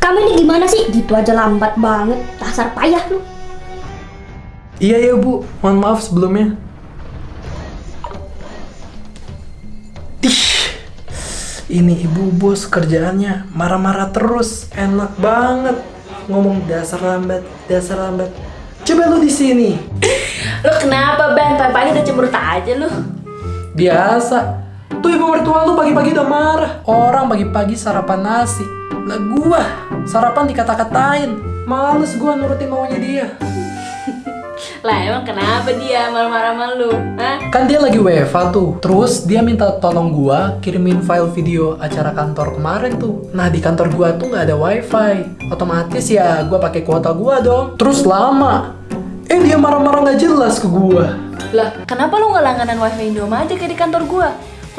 Kamu ini gimana sih? Gitu aja lambat banget. Dasar payah lu. Iya ya bu, mohon maaf sebelumnya. Tih, ini ibu bos kerjaannya marah-marah terus, enak banget ngomong dasar lambat, dasar lambat. Coba lu di sini. Lo kenapa Ben? Pagi-pagi udah cemberut aja lu. Biasa. Tuh ibu mertua lu pagi-pagi udah marah. Orang pagi-pagi sarapan nasi. Lah gua sarapan dikata-katain. Males gua nurutin maunya dia. Lah emang kenapa dia marah-marah sama lu? Hah? Kan dia lagi WFA tuh. Terus dia minta tolong gua kirimin file video acara kantor kemarin tuh. Nah, di kantor gua tuh nggak ada wifi. Otomatis ya gua pakai kuota gua dong. Terus lama. Eh dia marah-marah nggak jelas ke gua. Lah, kenapa lu nggak langganan wifi Indoma aja kayak di kantor gua?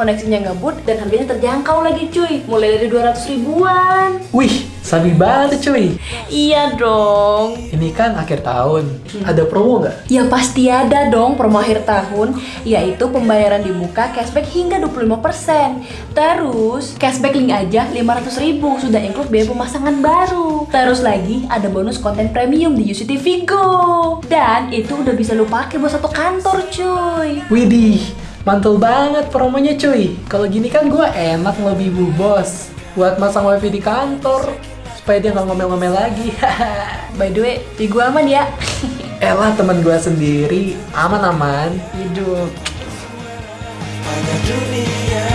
Koneksinya ngebut dan harganya terjangkau lagi cuy. Mulai dari 200 ribuan. Wih, sabi banget cuy. Iya dong. Ini kan akhir tahun. Ada promo nggak? Ya pasti ada dong promo akhir tahun Yaitu pembayaran dibuka cashback hingga 25% Terus cashback link aja 500 ribu Sudah include biaya pemasangan baru. Terus lagi ada bonus konten premium di UCTV Go. Dan itu udah bisa lu pakai buat satu kantor cuy. Widih, mantul banget promonya cuy. Kalau gini kan gua enak lebih bu bos. Buat masang wifi di kantor. Supaya dia nggak ngomel-ngomel lagi. By the way, di gua aman ya Elah teman gua sendiri, aman-aman, hidup. Hanya dunia